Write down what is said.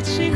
it's